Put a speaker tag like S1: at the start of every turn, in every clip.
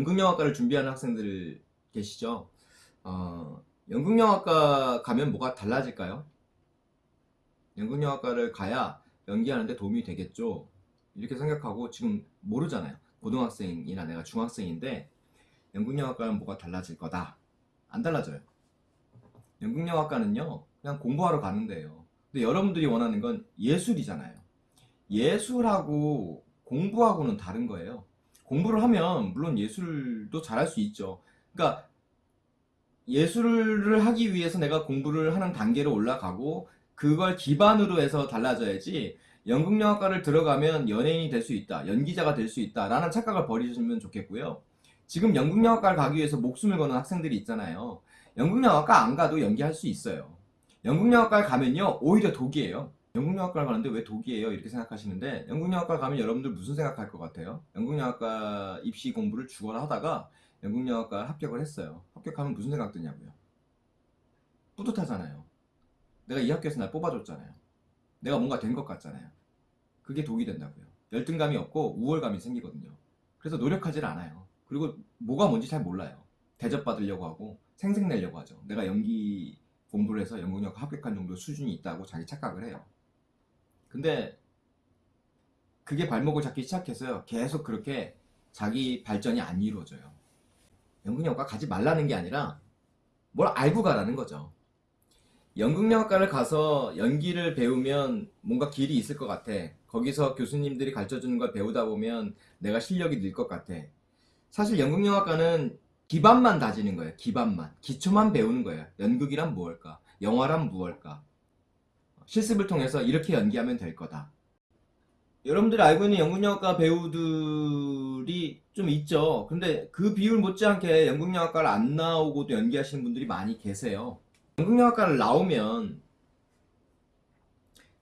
S1: 연극영화과를 준비하는 학생들 계시죠? 어, 연극영화과 가면 뭐가 달라질까요? 연극영화과를 가야 연기하는데 도움이 되겠죠? 이렇게 생각하고 지금 모르잖아요. 고등학생이나 내가 중학생인데 연극영화과는 뭐가 달라질 거다. 안 달라져요. 연극영화과는요, 그냥 공부하러 가는 데예요. 근데 여러분들이 원하는 건 예술이잖아요. 예술하고 공부하고는 다른 거예요. 공부를 하면 물론 예술도 잘할 수 있죠. 그러니까 예술을 하기 위해서 내가 공부를 하는 단계로 올라가고 그걸 기반으로 해서 달라져야지 연극영화과를 들어가면 연예인이 될 수 있다, 연기자가 될 수 있다 라는 착각을 버리시면 좋겠고요. 지금 연극영화과를 가기 위해서 목숨을 거는 학생들이 있잖아요. 연극영화과 안 가도 연기할 수 있어요. 연극영화과를 가면요 오히려 독이에요. 연극영화과를 가는데 왜 독이에요? 이렇게 생각하시는데 연극영화과 가면 여러분들 무슨 생각할 것 같아요? 연극영화과 입시 공부를 죽어라 하다가 연극영화과 합격을 했어요. 합격하면 무슨 생각 드냐고요? 뿌듯하잖아요. 내가 이 학교에서 날 뽑아줬잖아요. 내가 뭔가 된 것 같잖아요. 그게 독이 된다고요. 열등감이 없고 우월감이 생기거든요. 그래서 노력하질 않아요. 그리고 뭐가 뭔지 잘 몰라요. 대접받으려고 하고 생색내려고 하죠. 내가 연기 공부를 해서 연극영화 합격한 정도 수준이 있다고 자기 착각을 해요. 근데 그게 발목을 잡기 시작해서요. 계속 그렇게 자기 발전이 안 이루어져요. 연극영화과 가지 말라는 게 아니라 뭘 알고 가라는 거죠. 연극영화과를 가서 연기를 배우면 뭔가 길이 있을 것 같아. 거기서 교수님들이 가르쳐주는 걸 배우다 보면 내가 실력이 늘 것 같아. 사실 연극영화과는 기반만 다지는 거예요. 기반만. 기초만 배우는 거예요. 연극이란 무엇일까? 영화란 무엇일까? 실습을 통해서 이렇게 연기하면 될 거다. 여러분들이 알고 있는 연극영화과 배우들이 좀 있죠. 근데 그 비율 못지않게 연극영화과를 안 나오고도 연기하시는 분들이 많이 계세요. 연극영화과를 나오면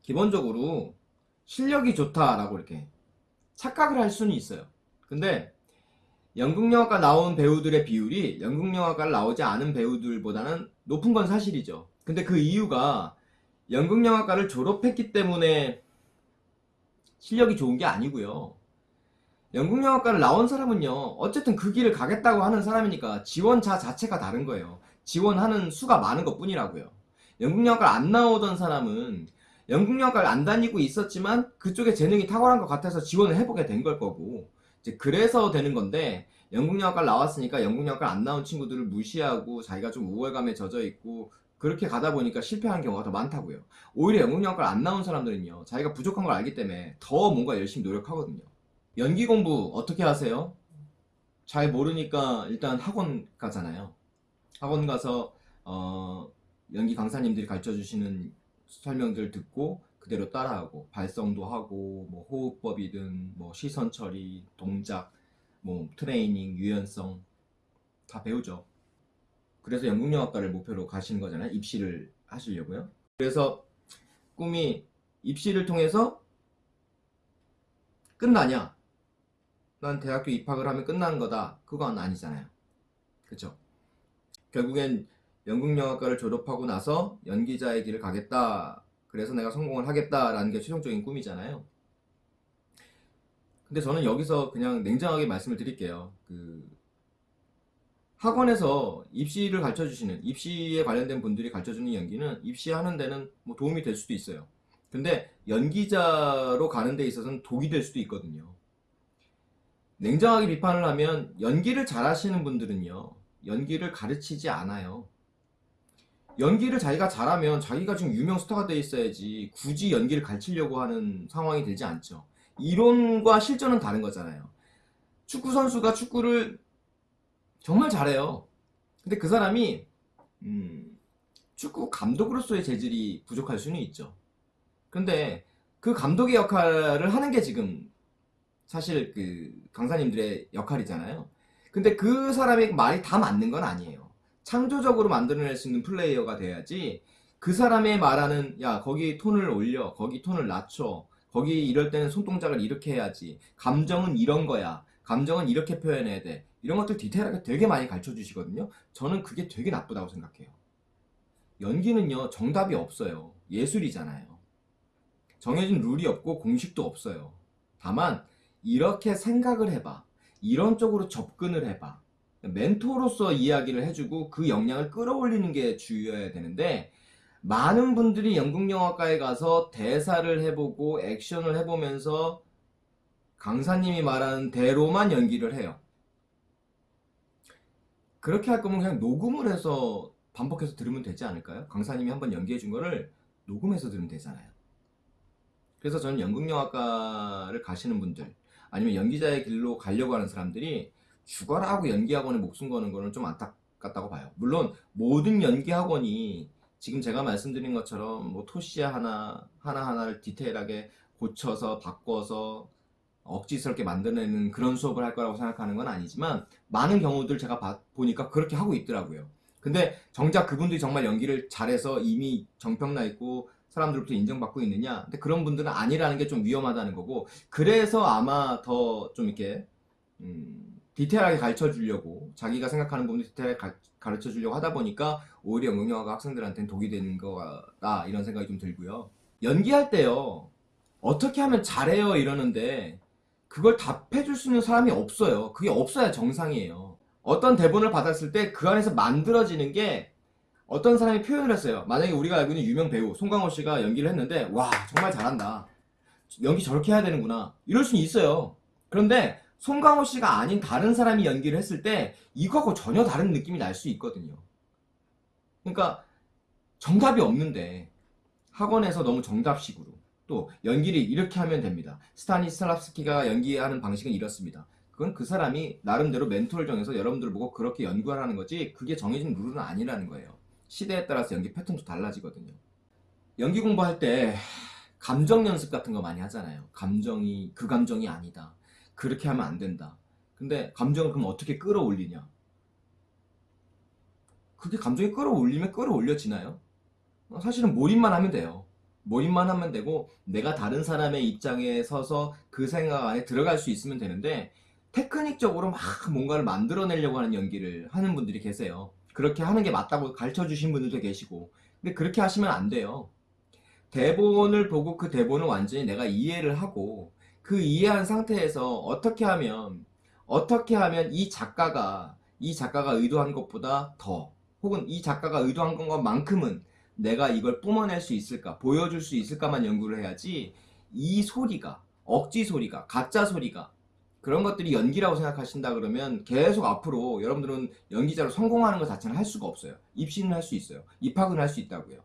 S1: 기본적으로 실력이 좋다라고 이렇게 착각을 할 수는 있어요. 근데 연극영화과 나온 배우들의 비율이 연극영화과를 나오지 않은 배우들보다는 높은 건 사실이죠. 근데 그 이유가 연극영화과를 졸업했기 때문에 실력이 좋은 게 아니고요. 연극영화과를 나온 사람은요. 어쨌든 그 길을 가겠다고 하는 사람이니까 지원자 자체가 다른 거예요. 지원하는 수가 많은 것 뿐이라고요. 연극영화과를 안 나오던 사람은 연극영화과를 안 다니고 있었지만 그쪽에 재능이 탁월한 것 같아서 지원을 해보게 된 걸 거고 이제 그래서 되는 건데 연극영화과를 나왔으니까 연극영화과를 안 나온 친구들을 무시하고 자기가 좀 우월감에 젖어 있고 그렇게 가다 보니까 실패하는 경우가 더 많다고요. 오히려 연극영화과를 안 나온 사람들은요. 자기가 부족한 걸 알기 때문에 더 뭔가 열심히 노력하거든요. 연기 공부 어떻게 하세요? 잘 모르니까 일단 학원 가잖아요. 학원 가서 어, 연기 강사님들이 가르쳐 주시는 설명들 듣고 그대로 따라하고 발성도 하고 뭐 호흡법이든 뭐 시선 처리, 동작, 뭐 트레이닝, 유연성 다 배우죠. 그래서 연극영화과를 목표로 가시는 거잖아요. 입시를 하시려고요. 그래서 꿈이 입시를 통해서 끝나냐? 난 대학교 입학을 하면 끝나는 거다. 그건 아니잖아요. 그쵸? 결국엔 연극영화과를 졸업하고 나서 연기자의 길을 가겠다. 그래서 내가 성공을 하겠다라는 게 최종적인 꿈이잖아요. 근데 저는 여기서 그냥 냉정하게 말씀을 드릴게요. 그 학원에서 입시를 가르쳐 주시는 입시에 관련된 분들이 가르쳐 주는 연기는 입시하는 데는 뭐 도움이 될 수도 있어요. 근데 연기자로 가는 데 있어서는 독이 될 수도 있거든요. 냉정하게 비판을 하면 연기를 잘 하시는 분들은요. 연기를 가르치지 않아요. 연기를 자기가 잘하면 자기가 지금 유명 스타가 돼 있어야지 굳이 연기를 가르치려고 하는 상황이 되지 않죠. 이론과 실전은 다른 거잖아요. 축구 선수가 축구를 정말 잘해요. 근데 그 사람이 음, 축구 감독으로서의 재질이 부족할 수는 있죠. 근데 그 감독의 역할을 하는 게 지금 사실 그 강사님들의 역할이잖아요. 근데 그 사람의 말이 다 맞는 건 아니에요. 창조적으로 만들어낼 수 있는 플레이어가 돼야지 그 사람의 말하는 야 거기 톤을 올려 거기 톤을 낮춰 거기 이럴 때는 손동작을 이렇게 해야지 감정은 이런 거야 감정은 이렇게 표현해야 돼. 이런 것들 디테일하게 되게 많이 가르쳐 주시거든요. 저는 그게 되게 나쁘다고 생각해요. 연기는요 정답이 없어요. 예술이잖아요. 정해진 룰이 없고 공식도 없어요. 다만 이렇게 생각을 해봐. 이런 쪽으로 접근을 해봐. 멘토로서 이야기를 해주고 그 역량을 끌어올리는 게 주요해야 되는데 많은 분들이 연극영화과에 가서 대사를 해보고 액션을 해보면서 강사님이 말하는 대로만 연기를 해요. 그렇게 할 거면 그냥 녹음을 해서 반복해서 들으면 되지 않을까요? 강사님이 한번 연기해 준 거를 녹음해서 들으면 되잖아요. 그래서 저는 연극영화과를 가시는 분들 아니면 연기자의 길로 가려고 하는 사람들이 죽어라 하고 연기학원에 목숨 거는 거는 좀 안타깝다고 봐요. 물론 모든 연기학원이 지금 제가 말씀드린 것처럼 뭐 토시아 하나 하나하나를 디테일하게 고쳐서 바꿔서 억지스럽게 만들어내는 그런 수업을 할 거라고 생각하는 건 아니지만 많은 경우들 제가 봐- 보니까 그렇게 하고 있더라고요. 근데 정작 그분들이 정말 연기를 잘해서 이미 정평나 있고 사람들부터 인정받고 있느냐? 근데 그런 분들은 아니라는 게 좀 위험하다는 거고 그래서 아마 더 좀 이렇게 음, 디테일하게 가르쳐 주려고 자기가 생각하는 부분을 디테일하게 가, 가르쳐 주려고 하다 보니까 오히려 연극영화가 학생들한테는 독이 되는 거다 이런 생각이 좀 들고요. 연기할 때요. 어떻게 하면 잘해요 이러는데 그걸 답해 줄 수 있는 사람이 없어요. 그게 없어야 정상이에요. 어떤 대본을 받았을 때 그 안에서 만들어지는 게 어떤 사람이 표현을 했어요. 만약에 우리가 알고 있는 유명 배우 송강호 씨가 연기를 했는데 와 정말 잘한다. 연기 저렇게 해야 되는구나. 이럴 수는 있어요. 그런데 송강호 씨가 아닌 다른 사람이 연기를 했을 때 이거하고 전혀 다른 느낌이 날 수 있거든요. 그러니까 정답이 없는데 학원에서 너무 정답식으로 또 연기를 이렇게 하면 됩니다. 스타니슬랍스키가 연기하는 방식은 이렇습니다. 그건 그 사람이 나름대로 멘토를 정해서 여러분들 보고 그렇게 연구하라는 거지 그게 정해진 룰은 아니라는 거예요. 시대에 따라서 연기 패턴도 달라지거든요. 연기 공부할 때 감정 연습 같은 거 많이 하잖아요. 감정이 그 감정이 아니다. 그렇게 하면 안 된다. 근데 감정을 그럼 어떻게 끌어올리냐? 그게 감정이 끌어올리면 끌어올려지나요? 어, 사실은 몰입만 하면 돼요. 몰입만 하면 되고 내가 다른 사람의 입장에 서서 그 생각 안에 들어갈 수 있으면 되는데 테크닉적으로 막 뭔가를 만들어내려고 하는 연기를 하는 분들이 계세요. 그렇게 하는 게 맞다고 가르쳐 주신 분들도 계시고 근데 그렇게 하시면 안 돼요. 대본을 보고 그 대본을 완전히 내가 이해를 하고 그 이해한 상태에서 어떻게 하면 어떻게 하면 이 작가가 이 작가가 의도한 것보다 더 혹은 이 작가가 의도한 것만큼은 내가 이걸 뿜어낼 수 있을까 보여줄 수 있을까만 연구를 해야지 이 소리가 억지 소리가 가짜 소리가 그런 것들이 연기라고 생각하신다 그러면 계속 앞으로 여러분들은 연기자로 성공하는 것 자체는 할 수가 없어요 입시는 할 수 있어요 입학은 할 수 있다고요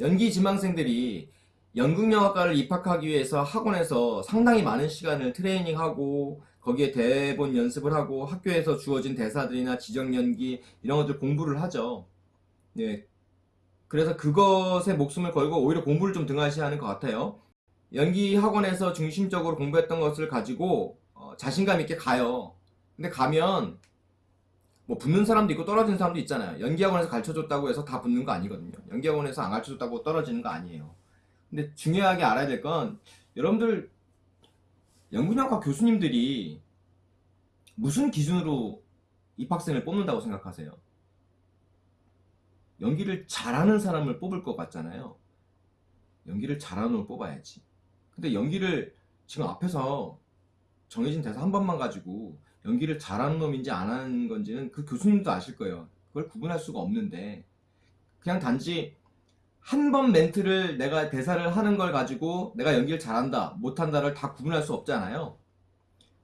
S1: 연기 지망생들이 연극영화과를 입학하기 위해서 학원에서 상당히 많은 시간을 트레이닝하고 거기에 대본 연습을 하고 학교에서 주어진 대사들이나 지정 연기 이런 것들 공부를 하죠. 네. 그래서 그것에 목숨을 걸고 오히려 공부를 좀 등한시하는 것 같아요. 연기 학원에서 중심적으로 공부했던 것을 가지고 어, 자신감 있게 가요. 근데 가면 뭐 붙는 사람도 있고 떨어지는 사람도 있잖아요. 연기 학원에서 가르쳐줬다고 해서 다 붙는 거 아니거든요. 연기 학원에서 안 가르쳐줬다고 떨어지는 거 아니에요. 근데 중요하게 알아야 될 건 여러분들 연극영화 교수님들이 무슨 기준으로 입학생을 뽑는다고 생각하세요? 연기를 잘하는 사람을 뽑을 것 같잖아요. 연기를 잘하는 놈을 뽑아야지. 근데 연기를 지금 앞에서 정해진 대사 한 번만 가지고 연기를 잘하는 놈인지 안 하는 건지는 그 교수님도 아실 거예요. 그걸 구분할 수가 없는데 그냥 단지 한 번 멘트를 내가 대사를 하는 걸 가지고 내가 연기를 잘한다 못한다를 다 구분할 수 없잖아요.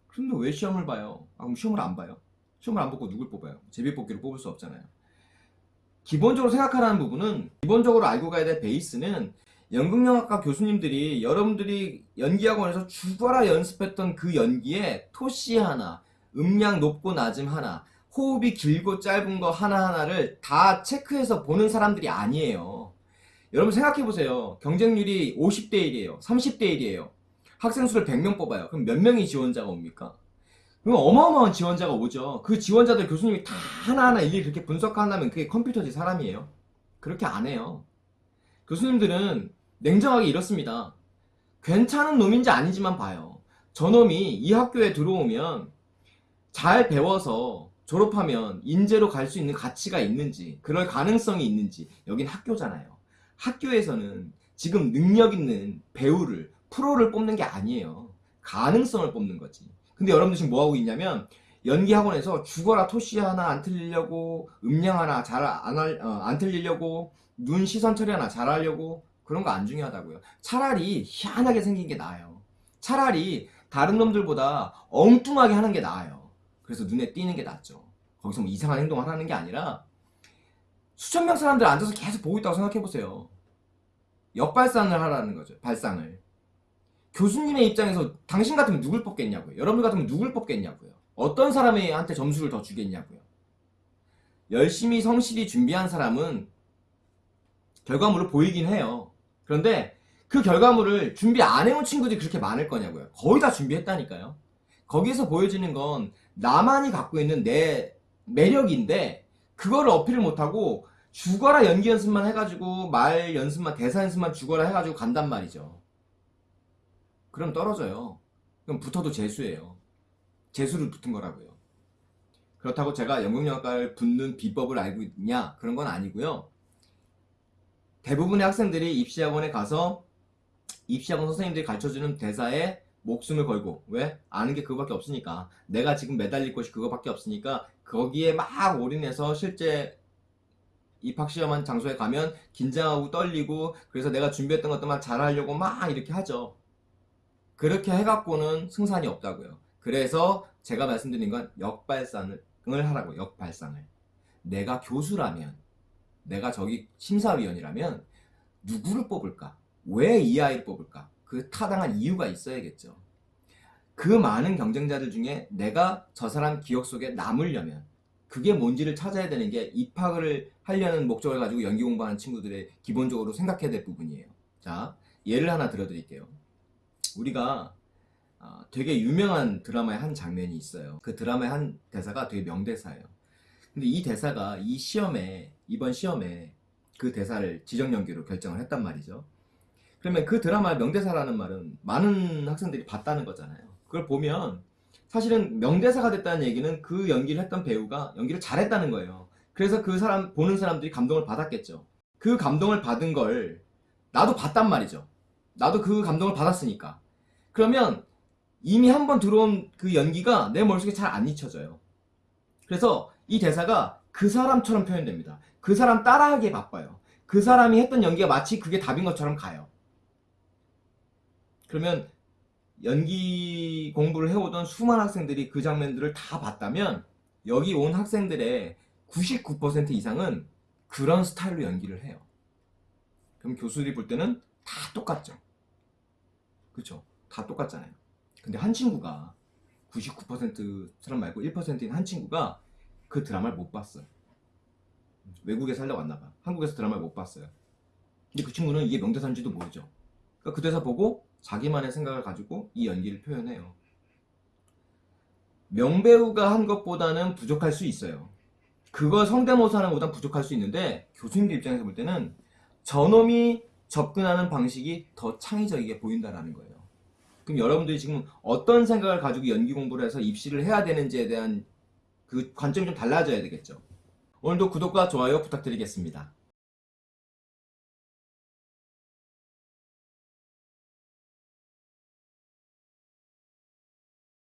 S1: 그런데 왜 시험을 봐요? 아, 그럼 시험을 안 봐요? 시험을 안 보고 누굴 뽑아요? 제비 뽑기를 뽑을 수 없잖아요. 기본적으로 생각하라는 부분은 기본적으로 알고 가야 될 베이스는 연극영화과 교수님들이 여러분들이 연기학원에서 죽어라 연습했던 그 연기에 토시 하나, 음량 높고 낮음 하나, 호흡이 길고 짧은 거 하나하나를 다 체크해서 보는 사람들이 아니에요. 여러분 생각해보세요. 경쟁률이 50대 1이에요. 30대 1이에요. 학생 수를 100명 뽑아요. 그럼 몇 명이 지원자가 옵니까? 그럼 어마어마한 지원자가 오죠. 그 지원자들 교수님이 다 하나하나 일일이 그렇게 분석한다면 그게 컴퓨터지 사람이에요. 그렇게 안 해요. 교수님들은 냉정하게 이렇습니다. 괜찮은 놈인지 아닌지만 봐요. 저놈이 이 학교에 들어오면 잘 배워서 졸업하면 인재로 갈 수 있는 가치가 있는지 그럴 가능성이 있는지 여긴 학교잖아요. 학교에서는 지금 능력 있는 배우를 프로를 뽑는 게 아니에요. 가능성을 뽑는 거지. 근데 여러분들 지금 뭐 하고 있냐면 연기 학원에서 죽어라 토시 하나 안 틀리려고 음량 하나 잘안 어, 안 틀리려고 눈 시선 처리 하나 잘하려고 그런 거 안 중요하다고요. 차라리 희한하게 생긴 게 나아요. 차라리 다른 놈들보다 엉뚱하게 하는 게 나아요. 그래서 눈에 띄는 게 낫죠. 거기서 뭐 이상한 행동을 하는 게 아니라 수천 명 사람들 앉아서 계속 보고 있다고 생각해 보세요. 역발상을 하라는 거죠. 발상을. 교수님의 입장에서 당신 같으면 누굴 뽑겠냐고요. 여러분 같으면 누굴 뽑겠냐고요. 어떤 사람한테 점수를 더 주겠냐고요. 열심히 성실히 준비한 사람은 결과물을 보이긴 해요. 그런데 그 결과물을 준비 안 해온 친구들이 그렇게 많을 거냐고요. 거의 다 준비했다니까요. 거기서 보여지는 건 나만이 갖고 있는 내 매력인데 그거를 어필을 못하고 죽어라 연기 연습만 해가지고 말 연습만 대사 연습만 죽어라 해가지고 간단 말이죠. 그럼 떨어져요. 그럼 붙어도 재수예요. 재수를 붙은 거라고요. 그렇다고 제가 연극영화과를 붙는 비법을 알고 있냐? 그런 건 아니고요. 대부분의 학생들이 입시학원에 가서 입시학원 선생님들이 가르쳐주는 대사에 목숨을 걸고 왜? 아는 게 그거밖에 없으니까 내가 지금 매달릴 것이 그거밖에 없으니까 거기에 막 올인해서 실제 입학시험한 장소에 가면 긴장하고 떨리고 그래서 내가 준비했던 것들만 잘하려고 막 이렇게 하죠 그렇게 해갖고는 승산이 없다고요 그래서 제가 말씀드린 건 역발상을 하라고 역발상을 내가 교수라면 내가 저기 심사위원이라면 누구를 뽑을까? 왜 이 아이를 뽑을까? 그 타당한 이유가 있어야겠죠. 그 많은 경쟁자들 중에 내가 저 사람 기억 속에 남으려면 그게 뭔지를 찾아야 되는 게 입학을 하려는 목적을 가지고 연기 공부하는 친구들의 기본적으로 생각해야 될 부분이에요. 자, 예를 하나 들어드릴게요. 우리가 어, 되게 유명한 드라마의 한 장면이 있어요. 그 드라마의 한 대사가 되게 명대사예요. 근데 이 대사가 이 시험에 이번 시험에 그 대사를 지정 연기로 결정을 했단 말이죠. 그러면 그 드라마의 명대사라는 말은 많은 학생들이 봤다는 거잖아요. 그걸 보면 사실은 명대사가 됐다는 얘기는 그 연기를 했던 배우가 연기를 잘했다는 거예요. 그래서 그 사람 보는 사람들이 감동을 받았겠죠. 그 감동을 받은 걸 나도 봤단 말이죠. 나도 그 감동을 받았으니까. 그러면 이미 한 번 들어온 그 연기가 내 머릿속에 잘 안 잊혀져요. 그래서 이 대사가 그 사람처럼 표현됩니다. 그 사람 따라하기에 바빠요. 그 사람이 했던 연기가 마치 그게 답인 것처럼 가요. 그러면 연기 공부를 해오던 수많은 학생들이 그 장면들을 다 봤다면 여기 온 학생들의 99% 이상은 그런 스타일로 연기를 해요. 그럼 교수들이 볼 때는 다 똑같죠. 그쵸? 다 똑같잖아요. 근데 한 친구가 99% 사람 말고 1%인 한 친구가 그 드라마를 못 봤어요. 외국에 살다 왔나 봐. 한국에서 드라마를 못 봤어요. 근데 그 친구는 이게 명대사인지도 모르죠. 그러니까 그 대사 보고 자기만의 생각을 가지고 이 연기를 표현해요. 명배우가 한 것보다는 부족할 수 있어요. 그걸 성대모사 하는 것보다 부족할 수 있는데 교수님들 입장에서 볼 때는 저놈이 접근하는 방식이 더 창의적이게 보인다는 거예요. 그럼 여러분들이 지금 어떤 생각을 가지고 연기 공부를 해서 입시를 해야 되는지에 대한 그 관점이 좀 달라져야 되겠죠. 오늘도 구독과 좋아요 부탁드리겠습니다.